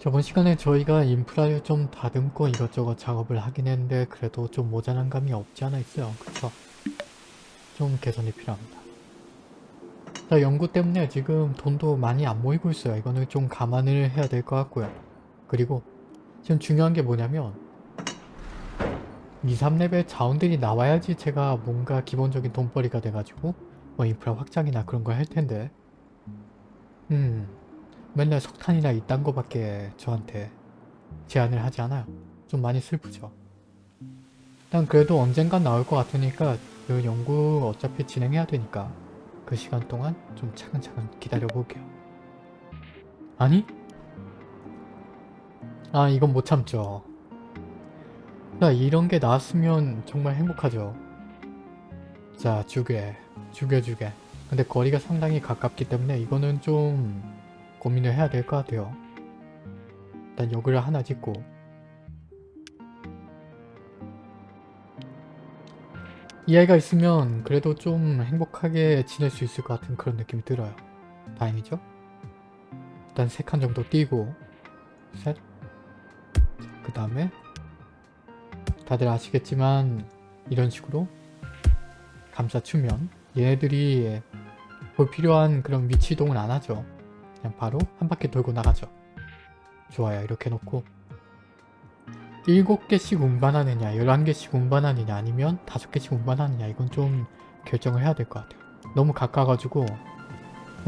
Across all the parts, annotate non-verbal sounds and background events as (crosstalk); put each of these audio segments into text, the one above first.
저번 시간에 저희가 인프라를 좀 다듬고 이것저것 작업을 하긴 했는데 그래도 좀 모자란 감이 없지 않아 있어요. 그쵸? 좀 개선이 필요합니다. 자, 연구 때문에 지금 돈도 많이 안 모이고 있어요. 이거는 좀 감안을 해야 될 것 같고요. 그리고 지금 중요한 게 뭐냐면 2, 3레벨 자원들이 나와야지 제가 뭔가 기본적인 돈벌이가 돼가지고 뭐 인프라 확장이나 그런 걸 할 텐데 음 맨날 석탄이나 이딴 거밖에 저한테 제안을 하지 않아요. 좀 많이 슬프죠. 일단 그래도 언젠간 나올 것 같으니까 그 연구 어차피 진행해야 되니까 그 시간 동안 좀 차근차근 기다려 볼게요. 아니? 아 이건 못 참죠. 자 이런 게 나왔으면 정말 행복하죠. 자 죽여 죽여 죽여 근데 거리가 상당히 가깝기 때문에 이거는 좀 고민을 해야 될 것 같아요. 일단 여기를 하나 짓고 이 아이가 있으면 그래도 좀 행복하게 지낼 수 있을 것 같은 그런 느낌이 들어요. 다행이죠? 일단 세 칸 정도 띄고 셋. 그 다음에 다들 아시겠지만 이런 식으로 감싸주면 얘네들이 볼 필요한 그런 위치 이동을 안 하죠. 그냥 바로 한 바퀴 돌고 나가죠. 좋아요. 이렇게 놓고 7개씩 운반하느냐 11개씩 운반하느냐 아니면 5개씩 운반하느냐 이건 좀 결정을 해야 될 것 같아요. 너무 가까워가지고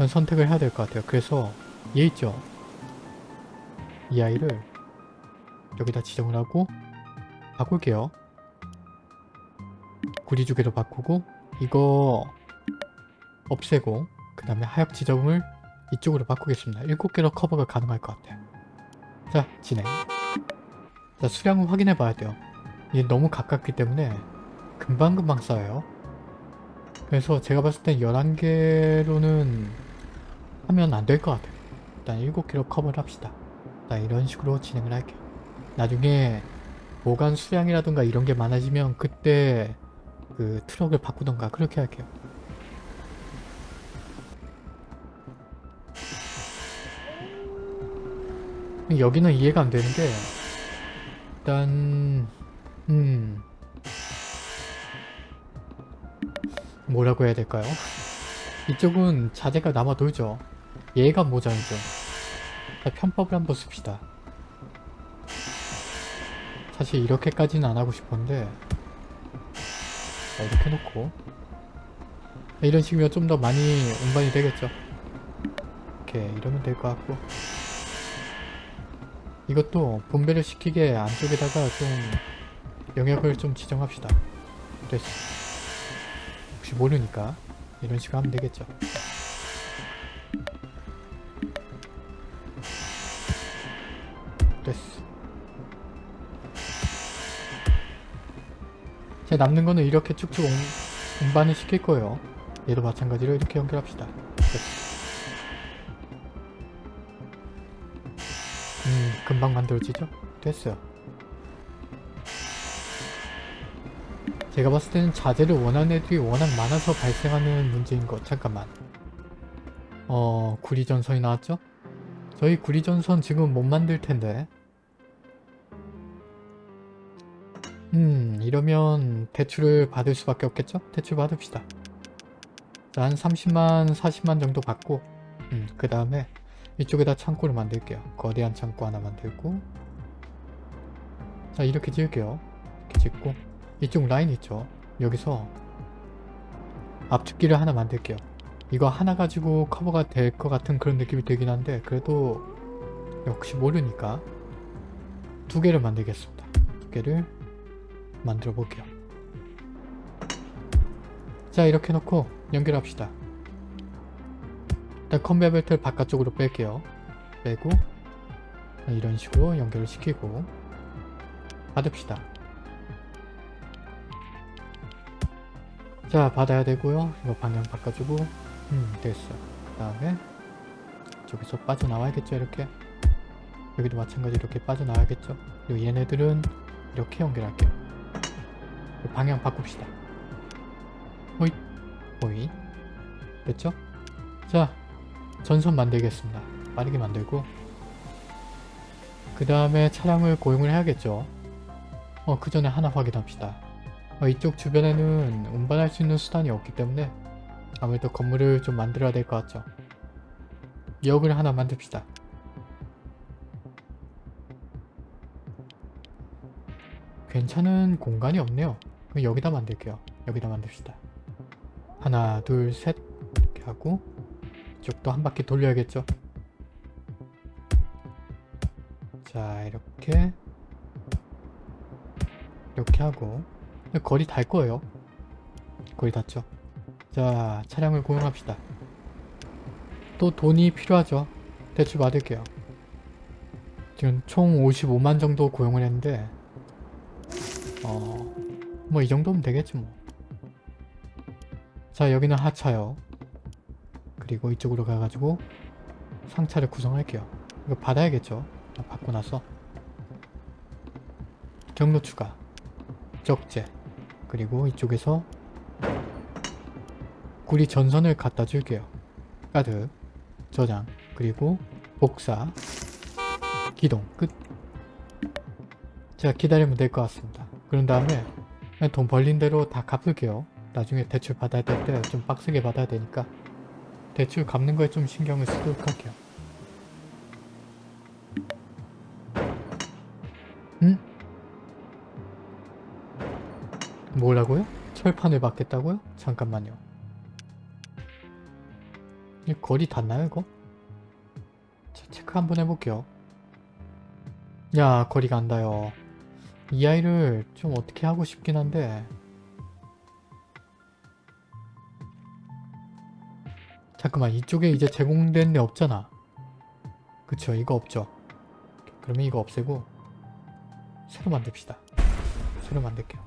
선택을 해야 될 것 같아요. 그래서 얘 있죠? 이 아이를 여기다 지정을 하고 바꿀게요. 구리주개로 바꾸고 이거 없애고 그 다음에 하역 지점을 이쪽으로 바꾸겠습니다. 7개로 커버가 가능할 것 같아요. 자 진행 자 수량을 확인해 봐야 돼요. 이게 너무 가깝기 때문에 금방금방 쌓여요. 그래서 제가 봤을 땐 11개로는 하면 안 될 것 같아요. 일단 7개로 커버를 합시다. 일단 이런 식으로 진행을 할게요. 나중에 보관 수량이라든가 이런 게 많아지면 그때 그 트럭을 바꾸던가 그렇게 할게요. 여기는 이해가 안 되는 게 일단 음 뭐라고 해야 될까요? 이쪽은 자재가 남아 돌죠. 얘가 모자이죠. 편법을 한번 씁시다. 사실 이렇게까지는 안 하고 싶었는데 자, 이렇게 놓고 이런 식이면 좀 더 많이 운반이 되겠죠. 이렇게 이러면 될 것 같고 이것도 분배를 시키게 안쪽에다가 좀 영역을 좀 지정합시다. 됐어. 혹시 모르니까 이런 식으로 하면 되겠죠. 됐어. 제 남는 거는 이렇게 쭉쭉 운, 운반을 시킬 거예요. 얘도 마찬가지로 이렇게 연결합시다. 됐어. 금방 만들어지죠? 됐어요. 제가 봤을 때는 자재를 원하는 애들이 워낙 많아서 발생하는 문제인 것. 잠깐만. 어, 구리전선이 나왔죠? 저희 구리전선 지금 못 만들 텐데. 음, 이러면 대출을 받을 수밖에 없겠죠? 대출 받읍시다. 자, 한 30만, 40만 정도 받고, 음, 그 다음에 이쪽에다 창고를 만들게요. 거대한 창고 하나 만들고 자 이렇게 지을게요. 이렇게 짓고 이쪽 라인 있죠. 여기서 압축기를 하나 만들게요. 이거 하나 가지고 커버가 될 것 같은 그런 느낌이 들긴 한데 그래도 역시 모르니까 두 개를 만들겠습니다. 두 개를 만들어 볼게요. 자 이렇게 놓고 연결합시다. 일단 컨베어 벨트를 바깥쪽으로 뺄게요. 빼고 이런 식으로 연결을 시키고 받읍시다. 자 받아야 되고요. 이거 방향 바꿔주고 음 됐어요. 그 다음에 저기서 빠져나와야겠죠 이렇게 여기도 마찬가지로 이렇게 빠져나와야겠죠 그리고 얘네들은 이렇게 연결할게요 방향 바꿉시다 호잇 호잇 됐죠? 자 전선 만들겠습니다. 빠르게 만들고 그 다음에 차량을 고용을 해야겠죠. 어, 그 전에 하나 확인합시다. 어, 이쪽 주변에는 운반할 수 있는 수단이 없기 때문에 아무래도 건물을 좀 만들어야 될 것 같죠. 역을 하나 만듭시다. 괜찮은 공간이 없네요. 그럼 여기다 만들게요. 여기다 만듭시다. 하나, 둘, 셋 이렇게 하고 이쪽도 한 바퀴 돌려야겠죠. 자, 이렇게 이렇게 하고 거리 달 거예요. 거리 닿죠. 자, 차량을 고용합시다. 또 돈이 필요하죠. 대출 받을게요. 지금 총 55만 정도 고용을 했는데 어... 뭐 이 정도면 되겠지 뭐. 자 여기는 하차요. 그리고 이쪽으로 가가지고 상차를 구성할게요. 이거 받아야겠죠. 아, 받고 나서 경로 추가 적재 그리고 이쪽에서 구리 전선을 갖다 줄게요. 가득 저장 그리고 복사 기동 끝 제가 기다리면 될 것 같습니다. 그런 다음에 돈 벌린 대로 다 갚을게요. 나중에 대출 받아야 될 때 좀 빡세게 받아야 되니까 대출 갚는 거에 좀 신경을 쓰도록 할게요. 응? 뭐라고요? 철판을 받겠다고요? 잠깐만요. 이 거리 닿나요 이거? 자, 체크 한번 해볼게요. 야 거리가 안 닿아요. 이 아이를 좀 어떻게 하고 싶긴 한데 잠깐만 이쪽에 이제 제공된 데 없잖아. 그쵸 이거 없죠. 그러면 이거 없애고 새로 만듭시다. 새로 만들게요.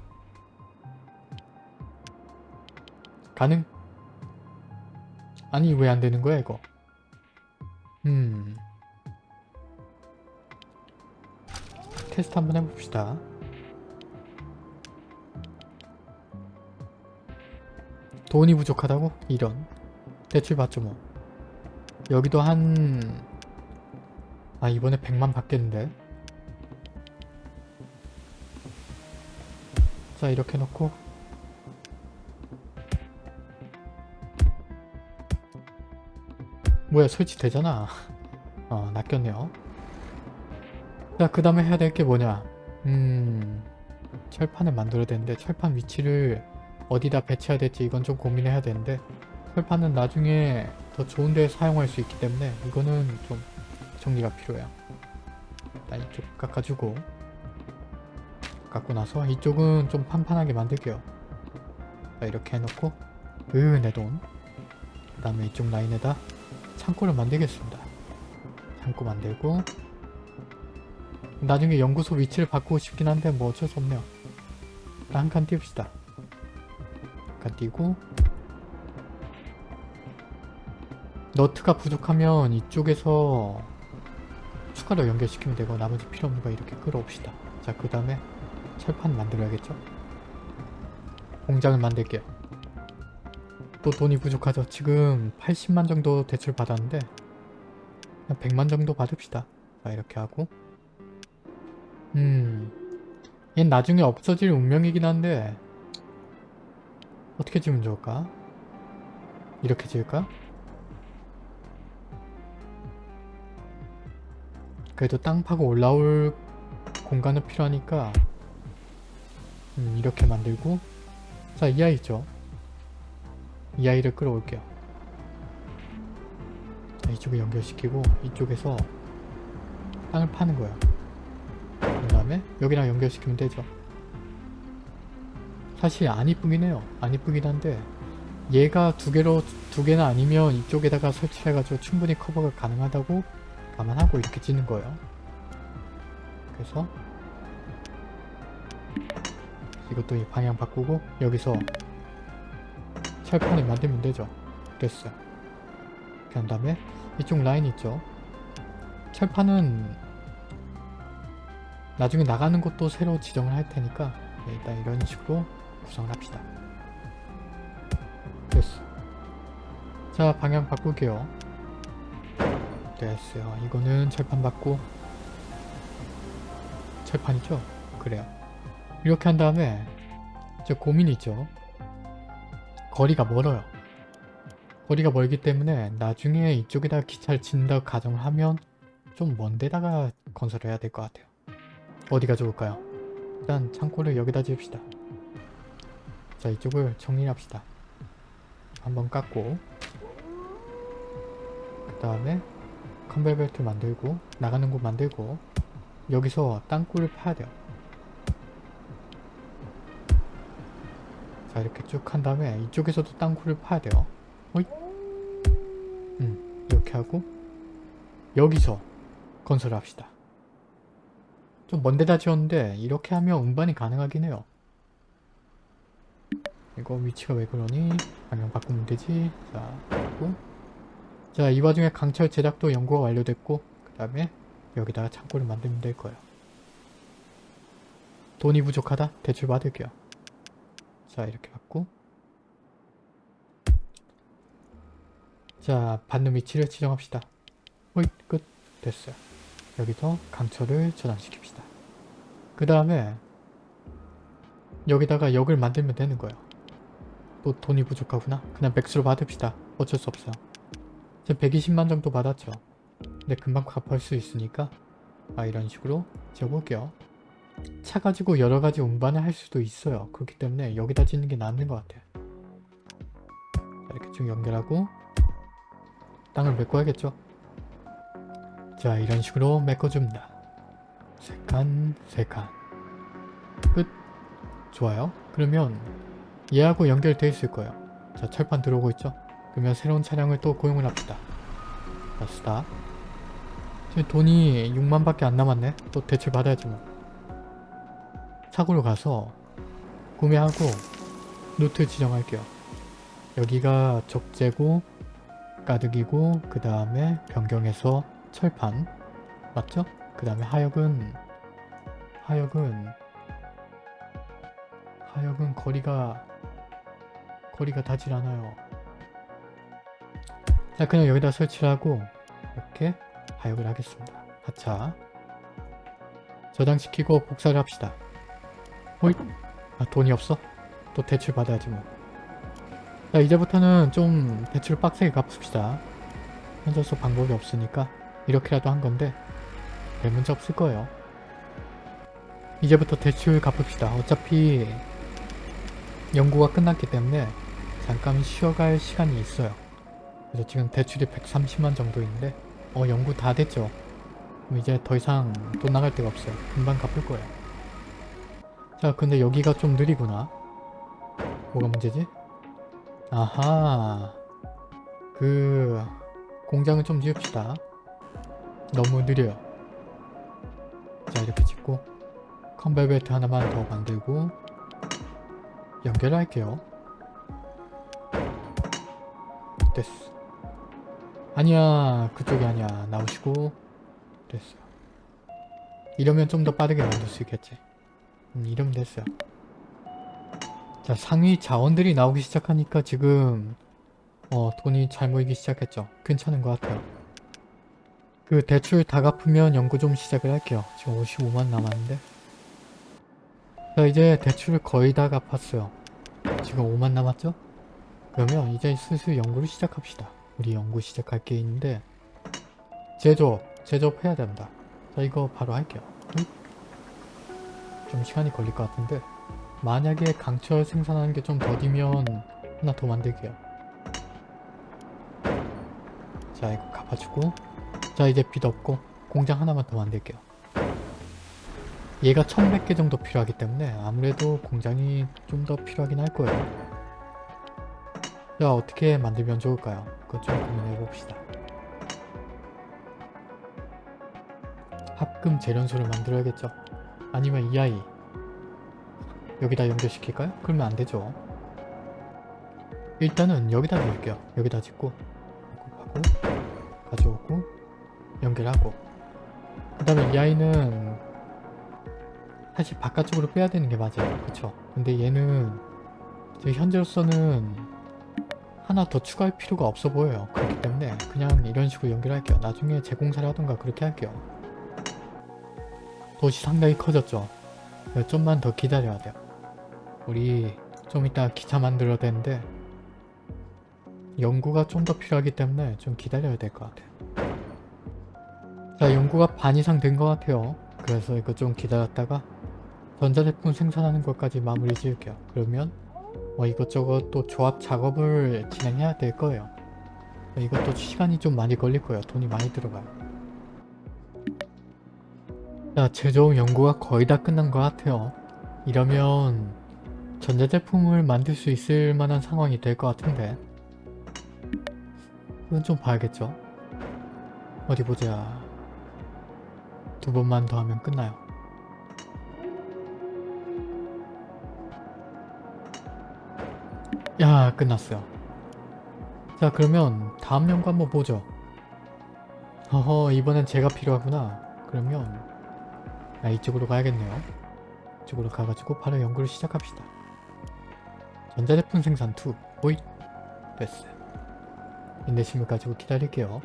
가능? 아니 왜 안 되는 거야 이거? 음 테스트 한번 해봅시다. 돈이 부족하다고? 이런 대출 받죠 뭐. 여기도 한... 아 이번에 100만 받겠는데? 자 이렇게 놓고. 뭐야 설치되잖아. (laughs) 어 낚였네요. 자그 다음에 해야 될 게 뭐냐? 음... 철판을 만들어야 되는데 철판 위치를 어디다 배치해야 될지 이건 좀 고민해야 되는데 철판은 나중에 더 좋은 데 사용할 수 있기 때문에 이거는 좀 정리가 필요해요. 일단 이쪽 깎아주고 깎고 나서 이쪽은 좀 판판하게 만들게요. 자, 이렇게 해놓고 으내돈. 그 다음에 이쪽 라인에다 창고를 만들겠습니다. 창고 만들고 나중에 연구소 위치를 바꾸고 싶긴 한데 뭐 어쩔 수 없네요. 한 칸 띄웁시다. 한 칸 띄고 너트가 부족하면 이쪽에서 추가로 연결시키면 되고 나머지 필요 없는 거 이렇게 끌어옵시다. 자 그 다음에 철판 만들어야겠죠? 공장을 만들게요. 또 돈이 부족하죠. 지금 80만 정도 대출 받았는데 그냥 100만 정도 받읍시다. 자 이렇게 하고. 음... 얘 나중에 없어질 운명이긴 한데 어떻게 지으면 좋을까? 이렇게 지을까? 그래도 땅 파고 올라올 공간은 필요하니까 음, 이렇게 만들고. 자 이 아이 있죠? 이 아이를 끌어올게요. 자, 이쪽에 연결시키고 이쪽에서 땅을 파는 거예요. 그 다음에 여기랑 연결시키면 되죠? 사실 안 이쁘긴 해요. 안 이쁘긴 한데 얘가 두 개로 두 개나 아니면 이쪽에다가 설치해가지고 충분히 커버가 가능하다고 감안하고 이렇게 짓는 거예요. 그래서 이것도 이 방향 바꾸고 여기서 철판을 만들면 되죠. 됐어 요. 그 다음에 이쪽 라인 있죠. 철판은 나중에 나가는 곳도 새로 지정을 할 테니까 네, 일단 이런 식으로 구성을 합시다. 됐어 자 방향 바꿀게요 됐어요 이거는 철판 받고 철판이죠? 그래요. 이렇게 한 다음에 저 고민이 있죠. 거리가 멀어요. 거리가 멀기 때문에 나중에 이쪽에다가 기차를 짓는다고 가정을 하면 좀 먼 데다가 건설을 해야 될 것 같아요. 어디가 좋을까요? 일단 창고를 여기다 지읍시다. 자 이쪽을 정리합시다. 한번 깎고 그 다음에 컨베이어 벨트 만들고 나가는 곳 만들고 여기서 땅굴을 파야 돼요. 자 이렇게 쭉 한 다음에 이쪽에서도 땅굴을 파야 돼요. 호잇. 음 이렇게 하고 여기서 건설을 합시다. 좀 먼데다 지었는데 이렇게 하면 운반이 가능하긴 해요. 이거 위치가 왜 그러니? 방향 바꾸면 되지. 자, 그리고 자, 이 와중에 강철 제작도 연구가 완료됐고 그 다음에 여기다가 창고를 만들면 될 거예요. 돈이 부족하다? 대출 받을게요. 자, 이렇게 받고 자, 받는 위치를 지정합시다. 호잇, 끝. 됐어요. 여기서 강철을 저장시킵시다. 그 다음에 여기다가 역을 만들면 되는 거예요. 또 돈이 부족하구나. 그냥 백수로 받읍시다. 어쩔 수 없어요. 지금 120만 정도 받았죠. 근데 금방 갚을 수 있으니까 아 이런 식으로 지어볼게요. 차 가지고 여러 가지 운반을 할 수도 있어요. 그렇기 때문에 여기다 짓는 게 낫는 것 같아요. 자, 이렇게 쭉 연결하고 땅을 메꿔야겠죠. 자 이런 식으로 메꿔줍니다. 세 칸, 세 칸. 끝. 좋아요. 그러면 얘하고 연결돼 있을 거예요. 자 철판 들어오고 있죠? 그러면 새로운 차량을 또 고용을 합시다. 자 스타. 지금 돈이 6만밖에 안 남았네. 또 대출 받아야지 뭐. 차고로 가서 구매하고 루트 지정할게요. 여기가 적재고 가득이고 그 다음에 변경해서 철판 맞죠? 그 다음에 하역은 하역은 하역은 거리가 거리가 닿질 않아요. 자 그냥 여기다 설치를 하고 이렇게 하역을 하겠습니다. 하차 저장시키고 복사를 합시다. 호잇 아 돈이 없어? 또 대출 받아야지 뭐. 자 이제부터는 좀 대출 빡세게 갚읍시다. 현저서 방법이 없으니까 이렇게라도 한 건데 별 문제 없을 거예요. 이제부터 대출 갚읍시다. 어차피 연구가 끝났기 때문에 잠깐 쉬어갈 시간이 있어요. 그래서 지금 대출이 130만 정도인데 어 연구 다 됐죠. 이제 더 이상 돈 나갈 데가 없어요. 금방 갚을 거예요. 자 근데 여기가 좀 느리구나. 뭐가 문제지? 아하 그 공장을 좀 지읍시다. 너무 느려요. 자 이렇게 짓고 컨베이어 벨트 하나만 더 만들고 연결할게요. 됐어. 아니야 그쪽이 아니야 나오시고 됐어요. 이러면 좀 더 빠르게 만들 수 있겠지. 음, 이러면 됐어요. 자 상위 자원들이 나오기 시작하니까 지금 어 돈이 잘 모이기 시작했죠. 괜찮은 것 같아요. 그 대출 다 갚으면 연구 좀 시작을 할게요. 지금 55만 남았는데 자 이제 대출을 거의 다 갚았어요. 지금 5만 남았죠? 그러면 이제 슬슬 연구를 시작합시다. 우리 연구 시작할 게 있는데 제조업, 제조업 해야 된다. 자 이거 바로 할게요. 좀 시간이 걸릴 것 같은데 만약에 강철 생산하는 게 좀 더디면 하나 더 만들게요. 자 이거 갚아주고 자 이제 빚 없고 공장 하나만 더 만들게요. 얘가 1100개 정도 필요하기 때문에 아무래도 공장이 좀 더 필요하긴 할 거예요. 자 어떻게 만들면 좋을까요? 그것 좀 고민해 봅시다. 합금 재련소를 만들어야겠죠. 아니면 이 아이 여기다 연결시킬까요? 그러면 안 되죠. 일단은 여기다 넣을게요. 여기다 짓고 하고 가져오고 연결하고 그 다음에 이 아이는 사실 바깥쪽으로 빼야 되는 게 맞아요. 그쵸? 근데 얘는 현재로서는 하나 더 추가할 필요가 없어 보여요. 그렇기 때문에 그냥 이런 식으로 연결할게요. 나중에 재공사를 하던가 그렇게 할게요. 도시 상당히 커졌죠. 그래서 좀만 더 기다려야 돼요. 우리 좀 이따 기차 만들어야 되는데 연구가 좀 더 필요하기 때문에 좀 기다려야 될 것 같아요. 자 연구가 반 이상 된 것 같아요. 그래서 이거 좀 기다렸다가 전자제품 생산하는 것까지 마무리 지을게요. 그러면 뭐 이것저것 또 조합 작업을 진행해야 될 거예요. 이것도 시간이 좀 많이 걸릴 거예요. 돈이 많이 들어가요. 자, 제조업 연구가 거의 다 끝난 것 같아요. 이러면 전자제품을 만들 수 있을 만한 상황이 될 것 같은데 그건 좀 봐야겠죠. 어디 보자. 두 번만 더 하면 끝나요. 야 끝났어요. 자 그러면 다음 연구 한번 보죠. 어허 이번엔 제가 필요하구나. 그러면 아, 이쪽으로 가야겠네요. 이쪽으로 가가지고 바로 연구를 시작합시다. 전자제품 생산 2 오이 됐어요. 인내심을 가지고 기다릴게요.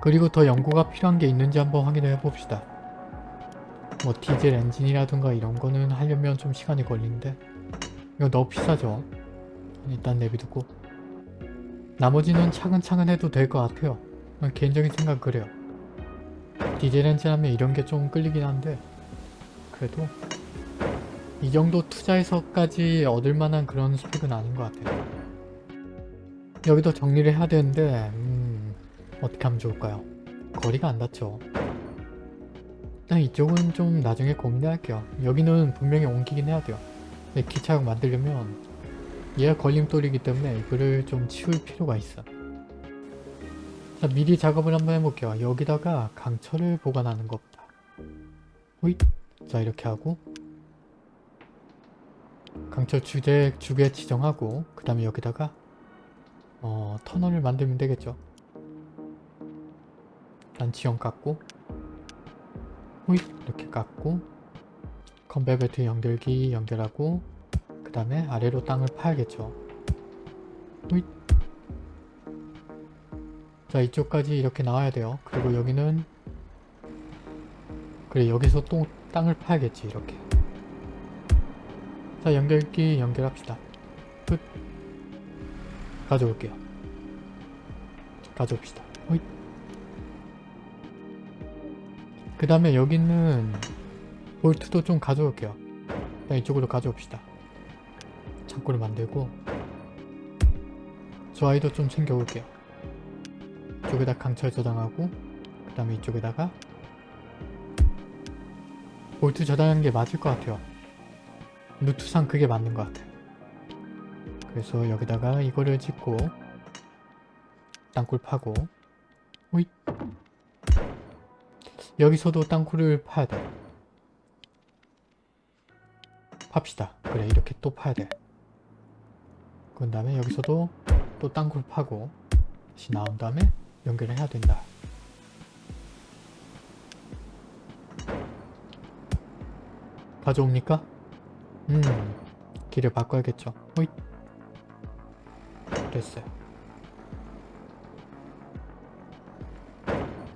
그리고 더 연구가 필요한 게 있는지 한번 확인해 봅시다. 뭐 디젤 엔진이라든가 이런 거는 하려면 좀 시간이 걸리는데 이거 너무 비싸죠? 일단 내비두고 나머지는 차근차근 해도 될 것 같아요. 개인적인 생각 그래요. 디젤 엔진 하면 이런 게 좀 끌리긴 한데 그래도 이 정도 투자해서까지 얻을 만한 그런 스펙은 아닌 것 같아요. 여기도 정리를 해야 되는데 음, 어떻게 하면 좋을까요? 거리가 안 닿죠. 일단 이쪽은 좀 나중에 고민할게요. 여기는 분명히 옮기긴 해야 돼요. 근데 기차역 만들려면 얘가 걸림돌이기 때문에 이거를 좀 치울 필요가 있어. 자 미리 작업을 한번 해볼게요. 여기다가 강철을 보관하는 것보다 호잇! 자 이렇게 하고 강철 주제 주게 지정하고 그 다음에 여기다가 어, 터널을 만들면 되겠죠. 난 지형 깎고 호잇 이렇게 깎고 컨베 벨트 연결기 연결하고 그 다음에 아래로 땅을 파야겠죠. 호잇 자 이쪽까지 이렇게 나와야 돼요. 그리고 여기는 그래 여기서 또 땅을 파야겠지 이렇게 자 연결기 연결합시다. 끝 가져올게요. 가져옵시다. 호잇 그 다음에 여기는 볼트도 좀 가져올게요. 일단 이쪽으로 가져옵시다. 창고를 만들고 저 아이도 좀 챙겨올게요. 이쪽에다 강철 저장하고 그 다음에 이쪽에다가 볼트 저장하는 게 맞을 것 같아요. 루트상 그게 맞는 것 같아요. 그래서 여기다가 이거를 짓고 땅굴 파고 호잇 여기서도 땅굴을 파야 돼. 팝시다. 그래 이렇게 또 파야 돼. 그 다음에 여기서도 또 땅굴 파고 다시 나온 다음에 연결을 해야 된다. 가져옵니까? 음 길을 바꿔야겠죠. 호잇 됐어요.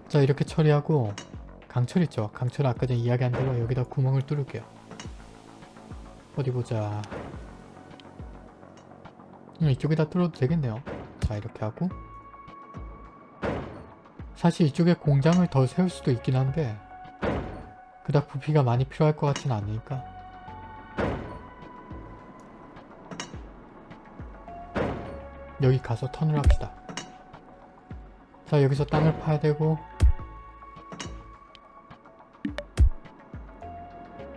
자 이렇게 처리하고 강철 있죠? 강철 아까 전에 이야기한 대로 여기다 구멍을 뚫을게요. 어디 보자. 음, 이쪽에다 뚫어도 되겠네요. 자 이렇게 하고 사실 이쪽에 공장을 더 세울 수도 있긴 한데 그닥 부피가 많이 필요할 것 같진 않으니까 여기 가서 턴을 합시다. 자 여기서 땅을 파야 되고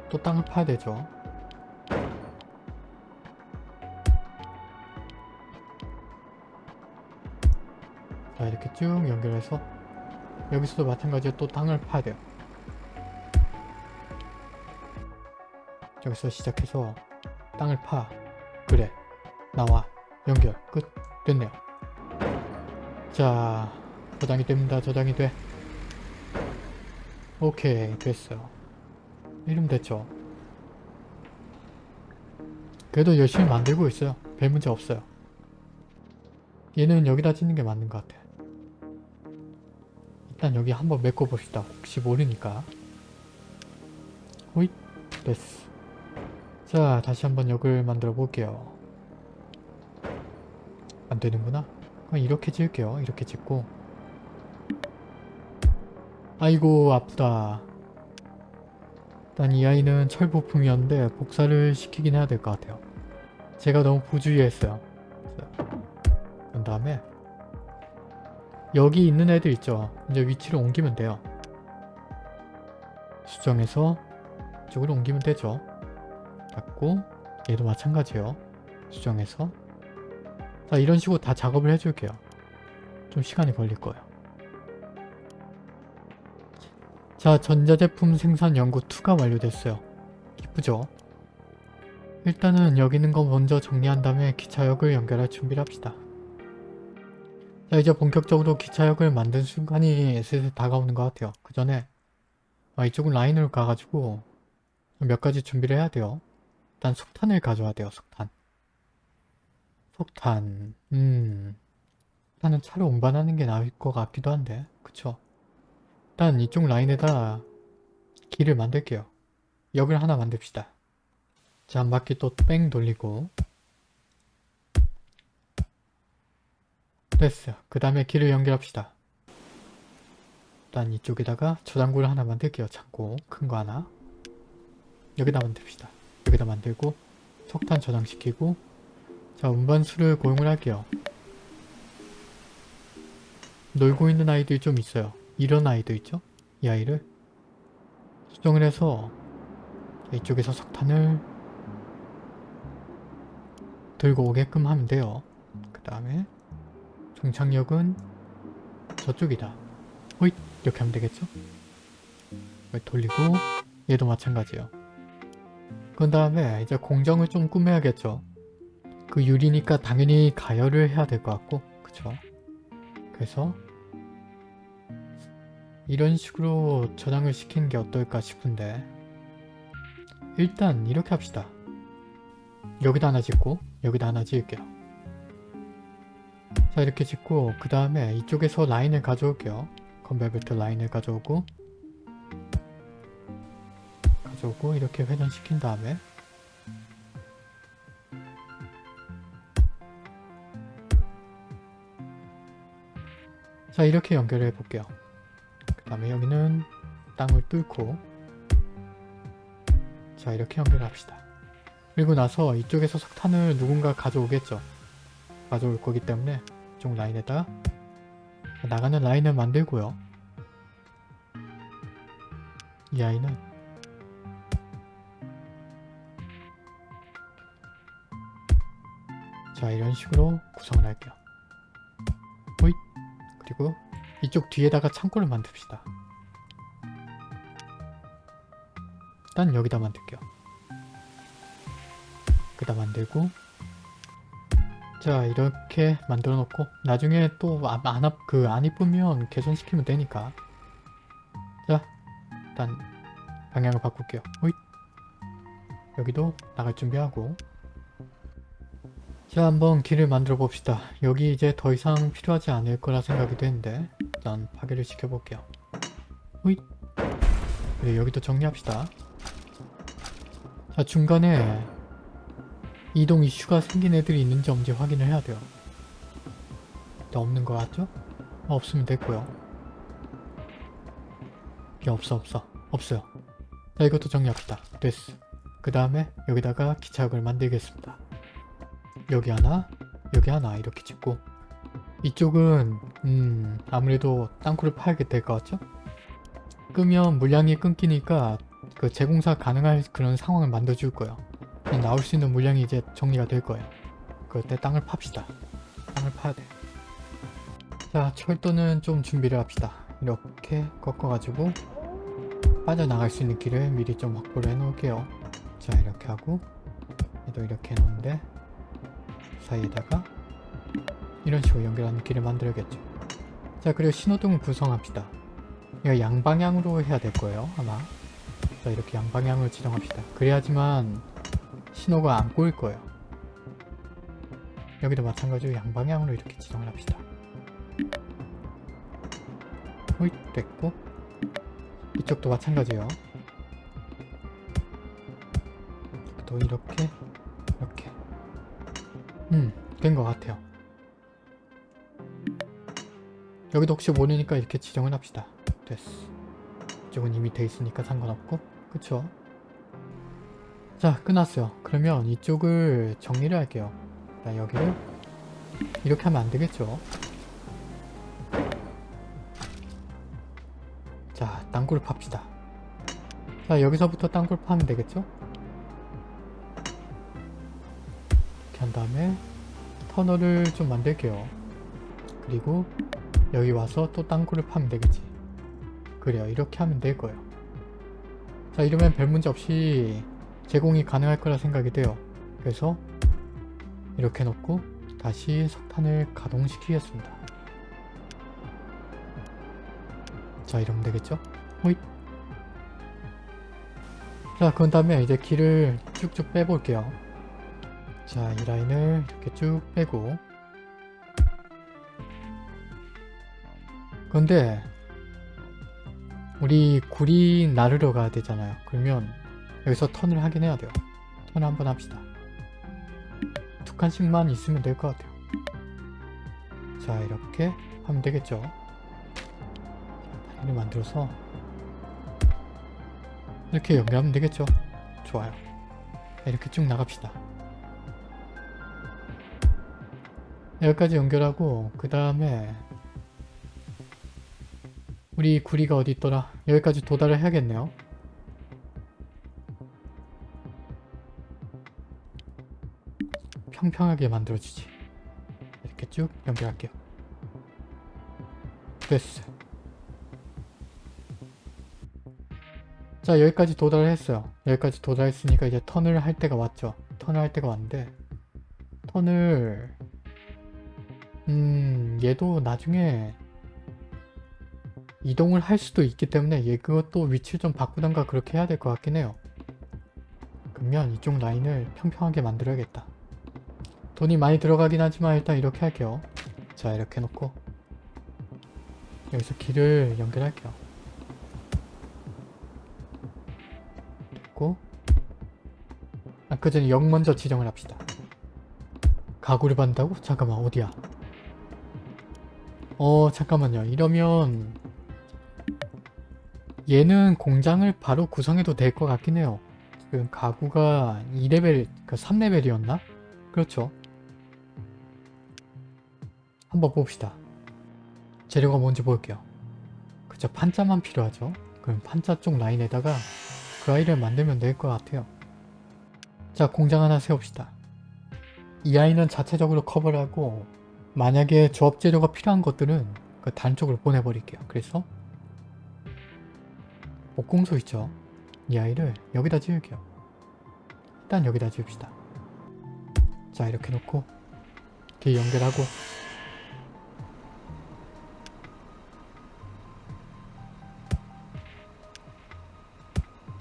또 땅을 파야 되죠. 이렇게 쭉 연결해서 여기서도 마찬가지로 또 땅을 파야 돼요. 여기서 시작해서 땅을 파. 그래. 나와. 연결. 끝. 됐네요. 자 저장이 됩니다. 저장이 돼. 오케이 됐어요. 이름 됐죠. 그래도 열심히 만들고 있어요. 별 문제 없어요. 얘는 여기다 짓는 게 맞는 것 같아. 일단 여기 한번 메꿔 봅시다. 혹시 모르니까. 호잇 됐어. 자 다시 한번 역을 만들어 볼게요. 안 되는구나. 그럼 이렇게 지을게요. 이렇게 짓고 아이고 아프다. 일단 이 아이는 철부품이었는데 복사를 시키긴 해야 될 것 같아요. 제가 너무 부주의했어요. 그 다음에 여기 있는 애들 있죠. 이제 위치를 옮기면 돼요. 수정해서 이쪽으로 옮기면 되죠. 잡고 얘도 마찬가지예요. 수정해서 자 이런 식으로 다 작업을 해줄게요. 좀 시간이 걸릴 거예요. 자 전자제품 생산 연구 2가 완료됐어요. 이쁘죠? 일단은 여기 있는 거 먼저 정리한 다음에 기차역을 연결할 준비를 합시다. 자 이제 본격적으로 기차역을 만든 순간이 슬슬 다가오는 것 같아요. 그 전에 아, 이쪽은 라인으로 가가지고 몇 가지 준비를 해야 돼요. 일단 석탄을 가져와야 돼요. 석탄. 석탄. 음. 일단은 차를 운반하는 게 나을 것 같기도 한데. 그쵸? 일단 이쪽 라인에다 길을 만들게요. 역을 하나 만듭시다. 자, 한 바퀴 또 뺑 돌리고 됐어요. 그 다음에 길을 연결합시다. 일단 이쪽에다가 저장고를 하나 만들게요. 창고 큰 거 하나 여기다 만듭시다. 여기다 만들고 석탄 저장시키고 자 운반수를 고용을 할게요. 놀고 있는 아이들이 좀 있어요. 이런 아이도 있죠? 이 아이를 수정을 해서 이쪽에서 석탄을 들고 오게끔 하면 돼요. 그 다음에 종착역은 저쪽이다. 호잇 이렇게 하면 되겠죠? 돌리고 얘도 마찬가지예요. 그 다음에 이제 공정을 좀 꾸며야겠죠. 그 유리니까 당연히 가열을 해야 될 것 같고 그쵸? 그래서 이런 식으로 저장을 시키는 게 어떨까 싶은데 일단 이렇게 합시다. 여기다 하나 짓고 여기다 하나 지을게요. 자 이렇게 짓고 그 다음에 이쪽에서 라인을 가져올게요. 컨베벨트 라인을 가져오고 가져오고 이렇게 회전시킨 다음에 자 이렇게 연결해 볼게요. 그 다음에 여기는 땅을 뚫고 자 이렇게 연결합시다. 그리고 나서 이쪽에서 석탄을 누군가 가져오겠죠. 가져올 거기 때문에 이쪽 라인에다 나가는 라인을 만들고요. 이 아이는 자 이런 식으로 구성을 할게요. 호잇 그리고 이쪽 뒤에다가 창고를 만듭시다. 일단 여기다 만들게요. 여기다 만들고 자 이렇게 만들어 놓고 나중에 또안그 이쁘면 개선시키면 되니까. 자 일단 방향을 바꿀게요. 호잇. 여기도 나갈 준비하고. 자 한번 길을 만들어 봅시다. 여기 이제 더 이상 필요하지 않을 거라 생각이 되는데 일단 파괴를 시켜 볼게요. 호잇. 네, 여기도 정리합시다. 자 중간에 이동 이슈가 생긴 애들이 있는지 없는지 확인을 해야 돼요. 없는 거 같죠? 어, 없으면 됐고요. 야, 없어 없어 없어요. 자 이것도 정리합시다. 됐어. 그 다음에 여기다가 기차역을 만들겠습니다. 여기 하나 여기 하나 이렇게 짓고 이쪽은 음 아무래도 땅굴을 파야게 될 것 같죠? 끄면 물량이 끊기니까 그 재공사 가능할 그런 상황을 만들어줄 거예요. 나올 수 있는 물량이 이제 정리가 될 거예요. 그럴 때 땅을 팝시다. 땅을 파야 돼. 자, 철도는 좀 준비를 합시다. 이렇게 꺾어가지고 빠져나갈 수 있는 길을 미리 좀 확보를 해놓을게요. 자, 이렇게 하고 얘도 이렇게 해놓는데 사이에다가 이런 식으로 연결하는 길을 만들어야겠죠. 자, 그리고 신호등을 구성합시다. 이거 양방향으로 해야 될 거예요, 아마. 자, 이렇게 양방향으로 지정합시다. 그래야지만 신호가 안 꼬일 거예요. 여기도 마찬가지로 양방향으로 이렇게 지정을 합시다. 호잇 됐고 이쪽도 마찬가지예요. 또 이렇게 이렇게 음된 것 같아요. 여기도 혹시 모르니까 이렇게 지정을 합시다. 됐어. 이쪽은 이미 돼 있으니까 상관없고 그쵸? 자 끝났어요. 그러면 이쪽을 정리를 할게요. 자 여기를 이렇게 하면 안 되겠죠? 자 땅굴을 팝시다. 자 여기서부터 땅굴 파면 되겠죠? 이렇게 한 다음에 터널을 좀 만들게요. 그리고 여기 와서 또 땅굴을 파면 되겠지. 그래요. 이렇게 하면 될 거예요. 자 이러면 별 문제 없이 제공이 가능할 거라 생각이 돼요. 그래서 이렇게 놓고 다시 석탄을 가동시키겠습니다. 자 이러면 되겠죠? 호잇 자 그런 다음에 이제 길을 쭉쭉 빼볼게요. 자 이 라인을 이렇게 쭉 빼고 그런데 우리 구리 나르러 가야 되잖아요. 그러면 여기서 턴을 하긴 해야 돼요. 턴을 한번 합시다. 두 칸씩만 있으면 될 것 같아요. 자 이렇게 하면 되겠죠. 자, 다리를 만들어서 이렇게 연결하면 되겠죠. 좋아요. 이렇게 쭉 나갑시다. 여기까지 연결하고 그 다음에 우리 구리가 어디 있더라? 여기까지 도달을 해야겠네요. 평평하게 만들어주지. 이렇게 쭉 연결할게요. 됐어. 자 여기까지 도달을 했어요. 여기까지 도달했으니까 이제 턴을 할 때가 왔죠. 턴을 할 때가 왔는데 턴을 음 얘도 나중에 이동을 할 수도 있기 때문에 얘 그것도 위치를 좀 바꾸던가 그렇게 해야 될 것 같긴 해요. 그러면 이쪽 라인을 평평하게 만들어야겠다. 돈이 많이 들어가긴 하지만 일단 이렇게 할게요. 자 이렇게 놓고 여기서 길을 연결할게요. 됐고 아까 전에 역 먼저 지정을 합시다. 가구를 받는다고? 잠깐만 어디야? 어 잠깐만요. 이러면 얘는 공장을 바로 구성해도 될 것 같긴 해요. 지금 가구가 2레벨, 그 3레벨이었나? 그렇죠. 한번 봅시다. 재료가 뭔지 볼게요. 그쵸, 판자만 필요하죠. 그럼 판자 쪽 라인에다가 그 아이를 만들면 될 것 같아요. 자, 공장 하나 세웁시다. 이 아이는 자체적으로 커버를 하고 만약에 조합 재료가 필요한 것들은 그 단 쪽으로 보내버릴게요. 그래서 목공소 있죠? 이 아이를 여기다 지을게요. 일단 여기다 지읍시다. 자 이렇게 놓고 이렇게 연결하고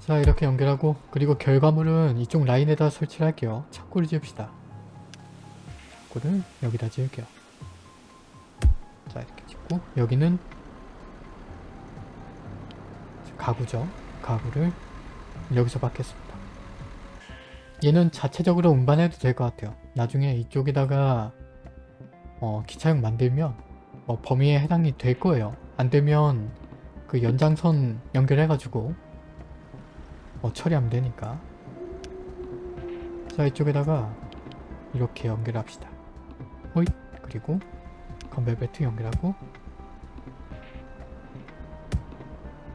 자 이렇게 연결하고 그리고 결과물은 이쪽 라인에다 설치를 할게요. 창고를 지읍시다. 창고를 여기다 지을게요. 자 이렇게 짓고 여기는 가구죠. 가구를 여기서 받겠습니다. 얘는 자체적으로 운반해도 될 것 같아요. 나중에 이쪽에다가 어, 기차역 만들면 뭐 범위에 해당이 될 거예요. 안 되면 그 연장선 연결해가지고 뭐 처리하면 되니까 자 이쪽에다가 이렇게 연결합시다. 호잇 그리고 건벨 벨트 연결하고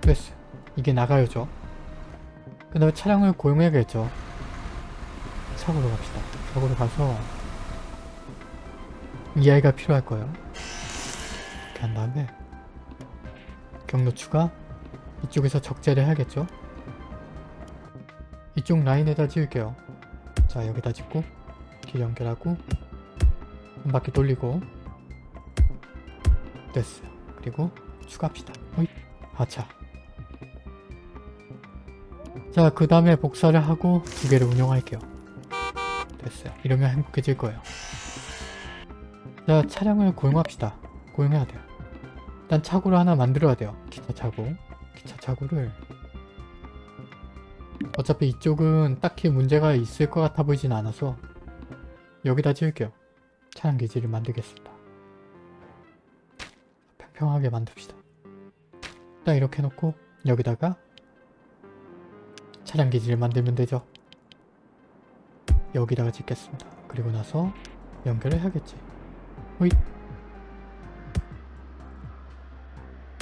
됐어요. 이게 나가야죠. 그 다음에 차량을 고용해야겠죠. 차고로 갑시다. 차고로 가서 이 아이가 필요할 거예요. 이렇게 한 다음에 경로 추가 이쪽에서 적재를 해야겠죠. 이쪽 라인에다 지을게요. 자 여기다 짓고 길 연결하고 한 바퀴 돌리고 됐어요. 그리고 추가합시다. 호잇 하차 자, 그 다음에 복사를 하고 두 개를 운영할게요. 됐어요. 이러면 행복해질 거예요. 자, 차량을 고용합시다. 고용해야 돼요. 일단 차고를 하나 만들어야 돼요. 기차 차고. 기차 차고를 어차피 이쪽은 딱히 문제가 있을 것 같아 보이진 않아서 여기다 지을게요. 차량 기지를 만들겠습니다. 평평하게 만듭시다. 일단 이렇게 해놓고 여기다가 차량 기지를 만들면 되죠. 여기다가 짓겠습니다. 그리고 나서 연결을 해야겠지. 호잇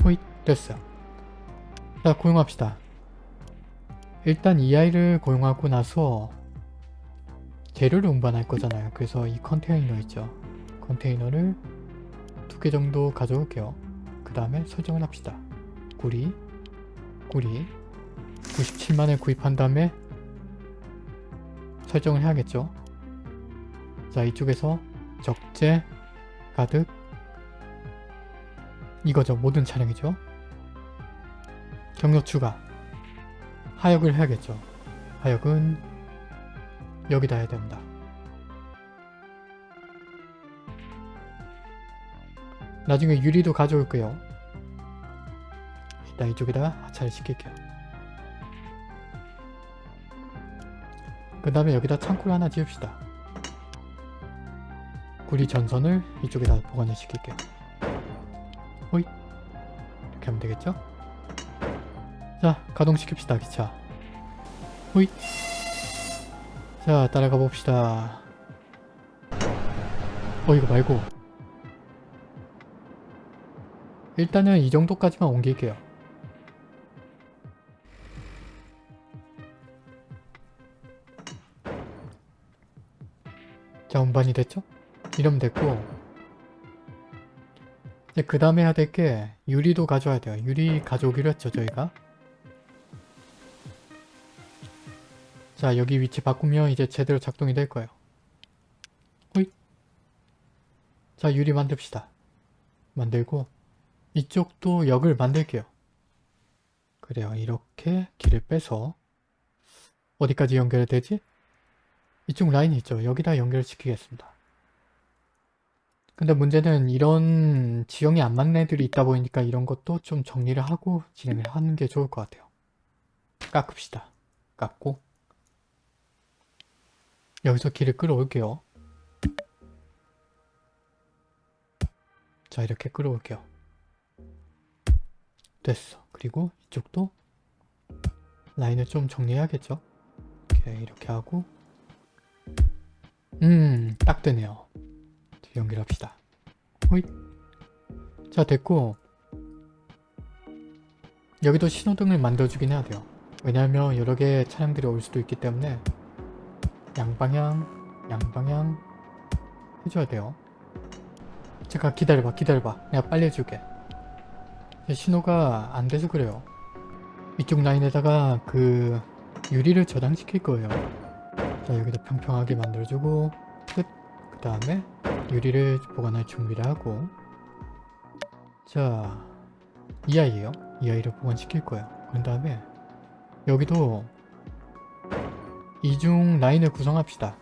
호잇 됐어요. 자 고용합시다. 일단 이 아이를 고용하고 나서 재료를 운반할 거잖아요. 그래서 이 컨테이너 있죠. 컨테이너를 두 개 정도 가져올게요. 그 다음에 설정을 합시다. 구리 구리 97만을 구입한 다음에 설정을 해야겠죠. 자 이쪽에서 적재 가득 이거죠. 모든 차량이죠. 경력 추가 하역을 해야겠죠. 하역은 여기다 해야 됩니다. 나중에 유리도 가져올게요. 일단 이쪽에다가 하차를 시킬게요. 그 다음에 여기다 창고를 하나 지읍시다. 구리 전선을 이쪽에다 보관을 시킬게요. 호잇 이렇게 하면 되겠죠? 자 가동시킵시다 기차 호잇 자 따라가 봅시다 어 이거 말고 일단은 이 정도까지만 옮길게요 자 운반이 됐죠? 이러면 됐고 이제 그 다음에 해야 될 게 유리도 가져와야 돼요. 유리 가져오기로 했죠 저희가. 자 여기 위치 바꾸면 이제 제대로 작동이 될 거예요. 호잇. 자 유리 만듭시다. 만들고 이쪽도 역을 만들게요. 그래요. 이렇게 길을 빼서 어디까지 연결이 되지? 이쪽 라인이 있죠. 여기다 연결시키겠습니다. 근데 문제는 이런 지형이 안 맞는 애들이 있다 보니까 이런 것도 좀 정리를 하고 진행을 하는 게 좋을 것 같아요. 깎읍시다. 깎고 여기서 길을 끌어올게요. 자 이렇게 끌어올게요. 됐어. 그리고 이쪽도 라인을 좀 정리해야겠죠. 이렇게 이렇게 하고 음 딱 되네요. 연결합시다. 호잇. 자 됐고 여기도 신호등을 만들어주긴 해야 돼요. 왜냐하면 여러 개의 차량들이 올 수도 있기 때문에 양방향 양방향 해줘야 돼요. 잠깐 기다려봐 기다려봐 내가 빨리 해줄게. 신호가 안 돼서 그래요. 이쪽 라인에다가 그 유리를 저장시킬 거예요. 자 여기다 평평하게 만들어주고 끝. 그 다음에 유리를 보관할 준비를 하고 자, 이 아이예요. 이 아이를 보관시킬 거예요. 그런 다음에 여기도 이중 라인을 구성합시다.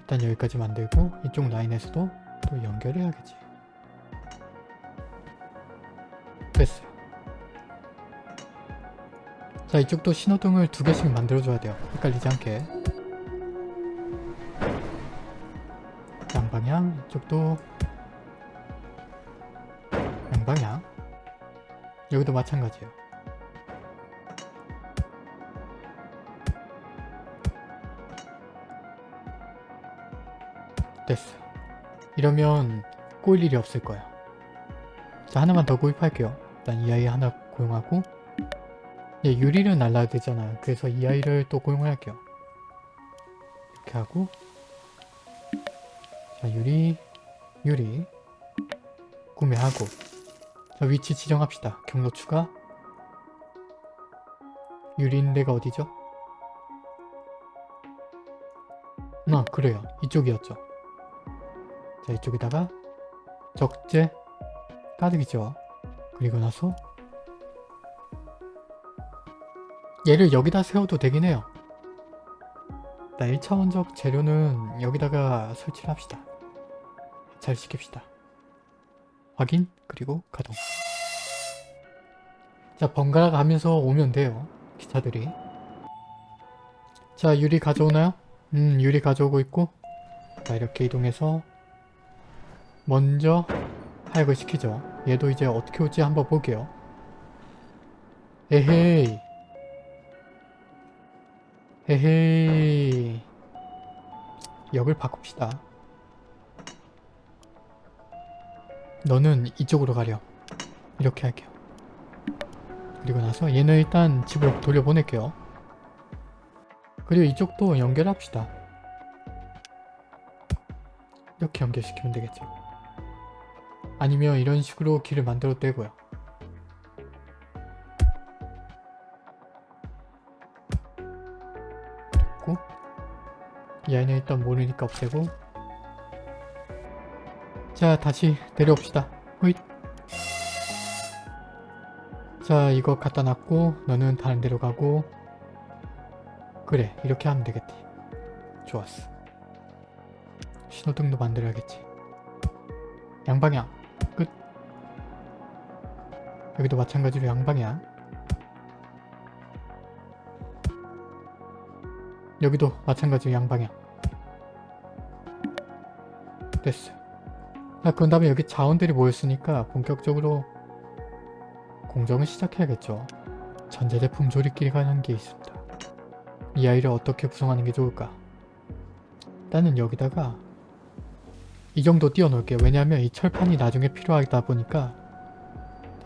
일단 여기까지 만들고 이쪽 라인에서도 또 연결해야겠지. 됐어요. 자 이쪽도 신호등을 두 개씩 만들어줘야 돼요. 헷갈리지 않게. 양방향 이쪽도 양방향 여기도 마찬가지예요 됐어 이러면 꼬일 일이 없을 거야 자 하나만 더 구입할게요. 일단 이 아이 하나 고용하고 얘 유리를 날라야 되잖아요. 그래서 이 아이를 또 고용할게요. 이렇게 하고 자 유리 유리 구매하고 자 위치 지정합시다. 경로 추가. 유리인 데가 어디죠? 아 그래요. 이쪽이었죠 자 이쪽에다가 적재 가득이죠 그리고 나서 얘를 여기다 세워도 되긴 해요. 나 1차원적 재료는 여기다가 설치를 합시다. 잘 시킵시다. 확인 그리고 가동. 자 번갈아 가면서 오면 돼요 기차들이. 자 유리 가져오나요? 음 유리 가져오고 있고. 자 이렇게 이동해서 먼저 하역을 시키죠. 얘도 이제 어떻게 올지 한번 볼게요. 에헤이. 에헤이. 역을 바꿉시다. 너는 이쪽으로 가렴. 이렇게 할게요. 그리고 나서 얘는 일단 집으로 돌려보낼게요. 그리고 이쪽도 연결합시다. 이렇게 연결시키면 되겠죠 아니면 이런 식으로 길을 만들어도 되고요. 그리고 이 아이는 일단 모르니까 없애고. 자 다시 내려옵시다. 호잇. 자 이거 갖다 놨고 너는 다른 데로 가고. 그래 이렇게 하면 되겠지. 좋았어. 신호등도 만들어야겠지. 양방향. 끝 여기도 마찬가지로 양방향. 여기도 마찬가지로 양방향. 됐어요 자 그런 다음에 여기 자원들이 모였으니까 본격적으로 공정을 시작해야겠죠. 전자제품 조립기가 하는 게 있습니다. 이 아이를 어떻게 구성하는 게 좋을까? 일단은 여기다가 이 정도 띄워놓을게요. 왜냐하면 이 철판이 나중에 필요하다 보니까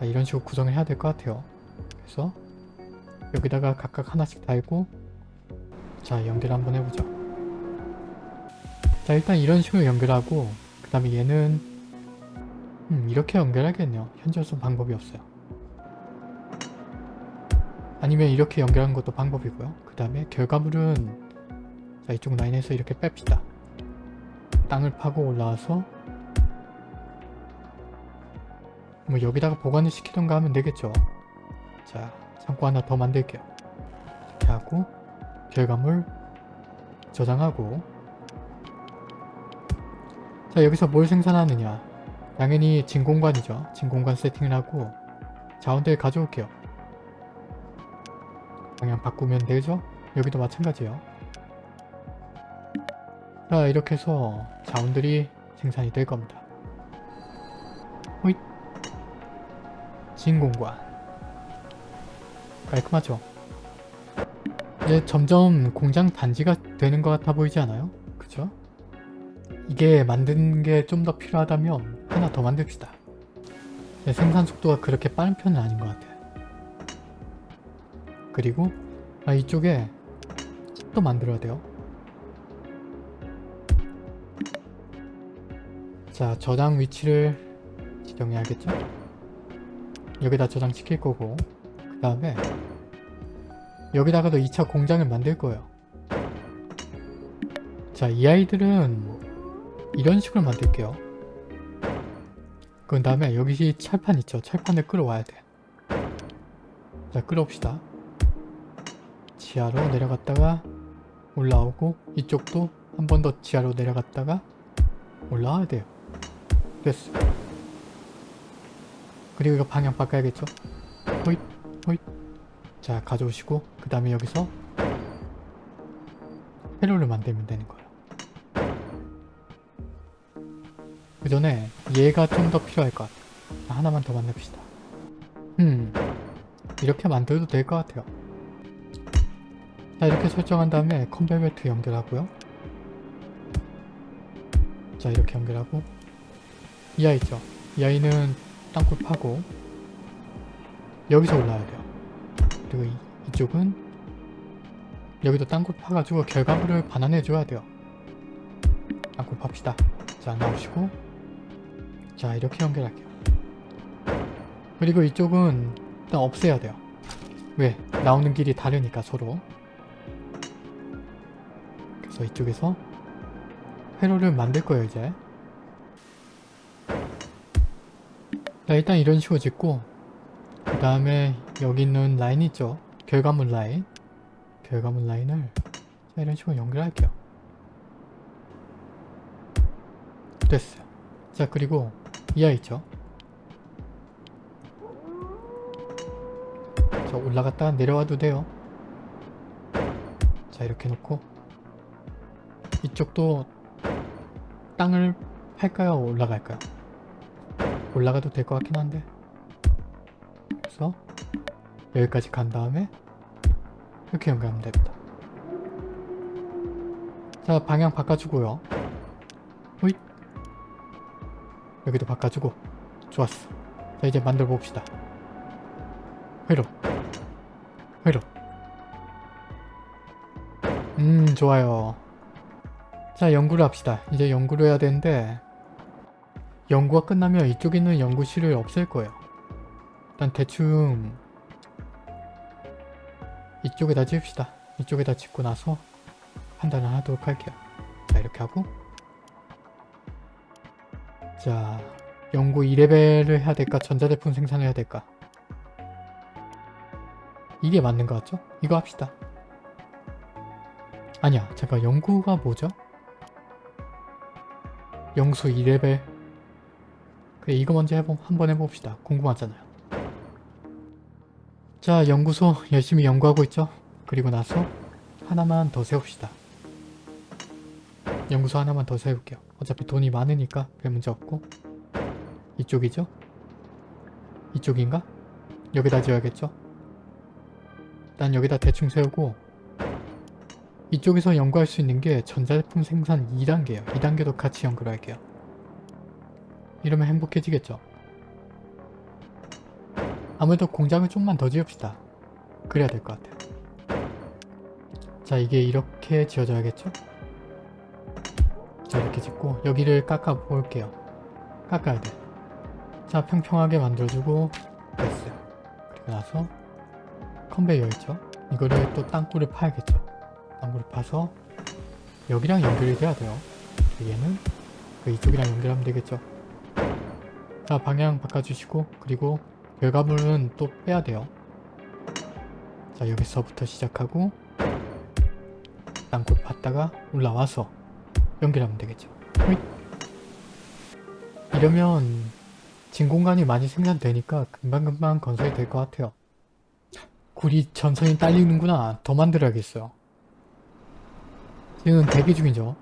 자, 이런 식으로 구성을 해야 될 것 같아요. 그래서 여기다가 각각 하나씩 달고 자 연결 한번 해보죠. 자 일단 이런 식으로 연결하고 그 다음에 얘는 음, 이렇게 연결하겠네요. 현재로서 방법이 없어요. 아니면 이렇게 연결하는 것도 방법이고요. 그 다음에 결과물은 자 이쪽 라인에서 이렇게 뺍시다. 땅을 파고 올라와서 뭐 여기다가 보관을 시키던가 하면 되겠죠. 자 창고 하나 더 만들게요. 이렇게 하고 결과물 저장하고. 자 여기서 뭘 생산하느냐. 당연히 진공관이죠. 진공관 세팅을 하고 자원들 가져올게요. 방향 바꾸면 되죠? 여기도 마찬가지예요. 자 이렇게 해서 자원들이 생산이 될 겁니다 진공관 깔끔하죠? 이제 점점 공장 단지가 되는 것 같아 보이지 않아요? 그죠? 이게 만드는 게 좀 더 필요하다면 하나 더 만듭시다. 생산 속도가 그렇게 빠른 편은 아닌 것 같아요. 그리고 아, 이쪽에 또 만들어야 돼요. 자 저장 위치를 지정해야겠죠 여기다 저장시킬 거고 그 다음에 여기다가도 2차 공장을 만들 거예요. 자 이 아이들은 이런 식으로 만들게요. 그 다음에 여기 철판 있죠. 철판을 끌어와야 돼 자 끌어옵시다. 지하로 내려갔다가 올라오고 이쪽도 한 번 더 지하로 내려갔다가 올라와야 돼요. 됐어 그리고 이거 방향 바꿔야겠죠? 호잇 호잇. 자 가져오시고 그 다음에 여기서 회로를 만들면 되는 거예요. 그 전에 얘가 좀 더 필요할 것 같아요. 하나만 더 만듭시다. 음 이렇게 만들어도 될 것 같아요. 자 이렇게 설정한 다음에 컨베이어 벨트 연결하고요. 자 이렇게 연결하고. 이 아이 있죠? 이 아이는 땅굴 파고 여기서 올라와야 돼요. 그리고 이, 이쪽은 여기도 땅굴 파가지고 결과물을 반환해 줘야 돼요. 땅굴 팝시다. 자 나오시고. 자 이렇게 연결할게요. 그리고 이쪽은 일단 없애야 돼요. 왜? 나오는 길이 다르니까 서로. 그래서 이쪽에서 회로를 만들 거예요 이제 자 일단 이런 식으로 짓고 그 다음에 여기 있는 라인 있죠? 결과물 라인. 결과물 라인을 자 이런 식으로 연결할게요. 됐어요. 자 그리고 이 아이 있죠? 저 올라갔다 내려와도 돼요. 자 이렇게 놓고 이쪽도 땅을 팔까요? 올라갈까요? 올라가도 될 것 같긴 한데. 그래서 여기까지 간 다음에 이렇게 연결하면 됩니다. 자 방향 바꿔주고요. 호잇! 여기도 바꿔주고. 좋았어. 자 이제 만들어 봅시다. 회로. 회로. 음 좋아요. 자 연구를 합시다. 이제 연구를 해야 되는데 연구가 끝나면 이쪽에 있는 연구실을 없앨 거예요. 일단 대충 이쪽에다 지읍시다. 이쪽에다 짓고 나서 판단을 하도록 할게요. 자 이렇게 하고. 자 연구 2레벨을 해야 될까? 전자제품 생산을 해야 될까? 이게 맞는 것 같죠? 이거 합시다. 아니야 잠깐 연구가 뭐죠? 영수 2레벨 그래 이거 먼저 해보, 한번 해봅시다 궁금하잖아요 자 연구소 열심히 연구하고 있죠? 그리고 나서 하나만 더 세웁시다 연구소 하나만 더 세울게요 어차피 돈이 많으니까 별 문제 없고 이쪽이죠? 이쪽인가? 여기다 지어야겠죠? 일단 여기다 대충 세우고 이쪽에서 연구할 수 있는 게 전자제품 생산 2단계예요. 2단계도 같이 연구할게요. 이러면 행복해지겠죠? 아무래도 공장을 좀만 더 지읍시다. 그래야 될 것 같아요. 자 이게 이렇게 지어져야겠죠? 자 이렇게 짓고 여기를 깎아 볼게요. 깎아야 돼. 자 평평하게 만들어주고 됐어요. 그리고 나서 컨베이어 있죠? 이거를 또 땅굴을 파야겠죠? 땅굴을 파서 여기랑 연결이 돼야 돼요. 얘는 그 이쪽이랑 연결하면 되겠죠? 자 방향 바꿔주시고 그리고 결과물은 또 빼야 돼요. 자 여기서부터 시작하고 땅굴 팠다가 올라와서 연결하면 되겠죠. 호잇. 이러면 진공관이 많이 생산되니까 금방금방 건설이 될 것 같아요. 굴이 전선이 딸리는구나. 더 만들어야겠어요. 지금 대기 중이죠.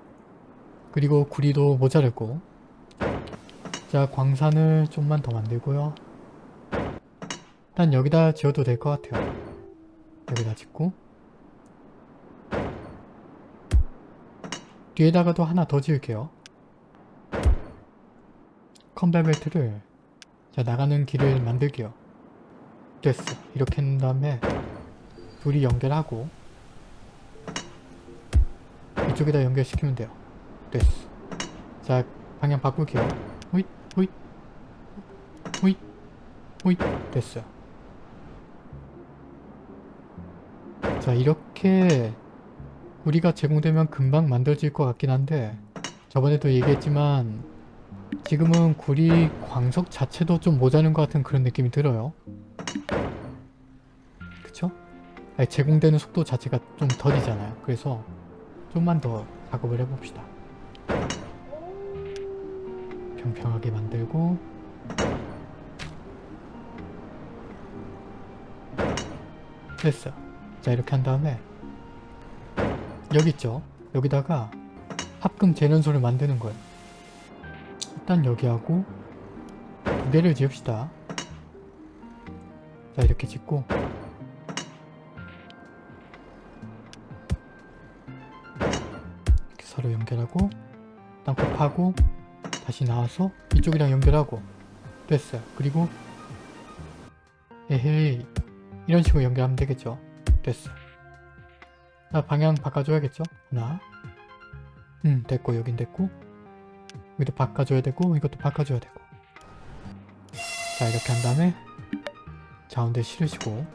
그리고 구리도 모자랐고 자 광산을 좀만 더 만들고요. 일단 여기다 지어도 될 것 같아요. 여기다 짓고 뒤에다가도 하나 더 지을게요. 컨베 벨트를 자 나가는 길을 만들게요. 됐어. 이렇게 한 다음에 둘이 연결하고 이쪽에다 연결시키면 돼요. 됐어. 자 방향 바꿀게요. 호잇 호잇 됐어요. 자 이렇게 우리가 제공되면 금방 만들어질 것 같긴 한데 저번에도 얘기했지만 지금은 구리 광석 자체도 좀 모자른 것 같은 그런 느낌이 들어요. 그쵸? 아니, 제공되는 속도 자체가 좀 더디잖아요. 그래서 좀만 더 작업을 해봅시다. 평평하게 만들고 됐어. 자 이렇게 한 다음에 여기 있죠? 여기다가 합금 재련소를 만드는 거예요. 일단 여기하고 두 개를 지읍시다. 자 이렇게 짓고 이렇게 서로 연결하고 땅굴 파고 다시 나와서 이쪽이랑 연결하고 됐어요. 그리고 에헤이 이런 식으로 연결하면 되겠죠. 됐어. 자 방향 바꿔줘야겠죠. 하나. 음 됐고 여긴 됐고. 여기도 바꿔줘야 되고 이것도 바꿔줘야 되고. 자 이렇게 한 다음에 가운데 실으시고.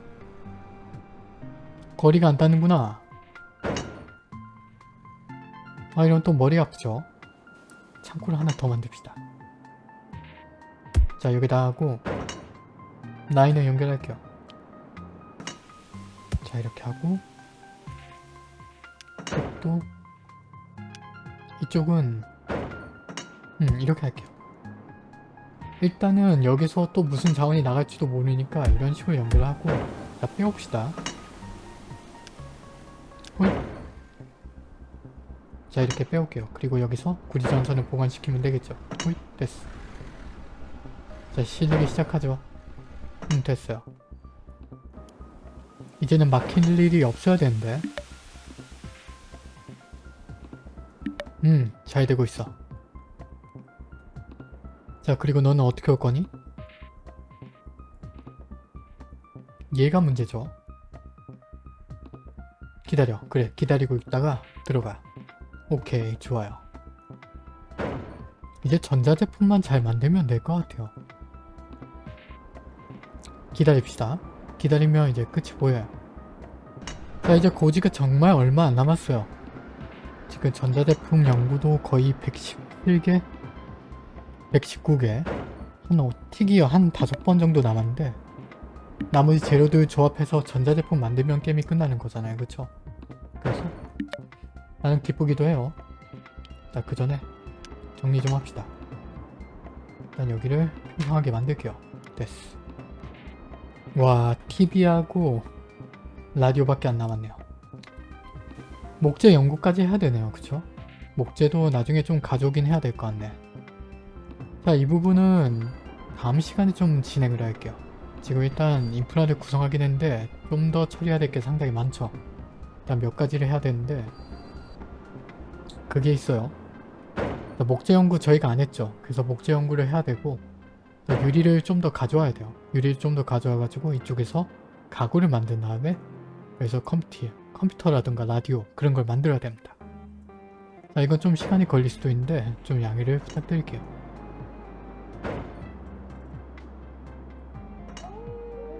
거리가 안 닿는구나. 아 이런 또 머리 아프죠? 창고를 하나 더 만듭시다. 자 여기다 하고 라인을 연결할게요 자 이렇게 하고 이쪽도 이쪽은 음 이렇게 할게요. 일단은 여기서 또 무슨 자원이 나갈지도 모르니까 이런 식으로 연결하고 자자 빼옵시다. 홀. 자 이렇게 빼올게요. 그리고 여기서 구리전선을 보관시키면 되겠죠? 홀 됐어. 자 실리기 시작하죠. 음 됐어요 이제는 막힐 일이 없어야 되는데. 음 잘 되고 있어. 자 그리고 너는 어떻게 올 거니? 얘가 문제죠. 기다려. 그래 기다리고 있다가 들어가. 오케이 좋아요. 이제 전자제품만 잘 만들면 될 것 같아요. 기다립시다 기다리면 이제 끝이 보여요. 자 이제 고지가 정말 얼마 안 남았어요. 지금 전자제품 연구도 거의 117개 119개 한 튀기어 한 다섯 번 정도 남았는데 나머지 재료들 조합해서 전자제품 만들면 게임이 끝나는 거잖아요. 그쵸? 그래서 나는 기쁘기도 해요. 자 그 전에 정리 좀 합시다. 일단 여기를 평평하게 만들게요. 됐어. 와 TV하고 라디오밖에 안 남았네요. 목재 연구까지 해야 되네요. 그쵸? 목재도 나중에 좀 가져오긴 해야 될 것 같네. 자 이 부분은 다음 시간에 좀 진행을 할게요. 지금 일단 인프라를 구성하긴 했는데 좀 더 처리해야 될 게 상당히 많죠. 일단 몇 가지를 해야 되는데 그게 있어요. 자, 목재 연구 저희가 안 했죠. 그래서 목재 연구를 해야 되고 자, 유리를 좀 더 가져와야 돼요 유리를 좀 더 가져와 가지고 이쪽에서 가구를 만든 다음에 그래서 컴퓨터, 컴퓨터라든가 라디오 그런 걸 만들어야 됩니다. 자 이건 좀 시간이 걸릴 수도 있는데 좀 양해를 부탁드릴게요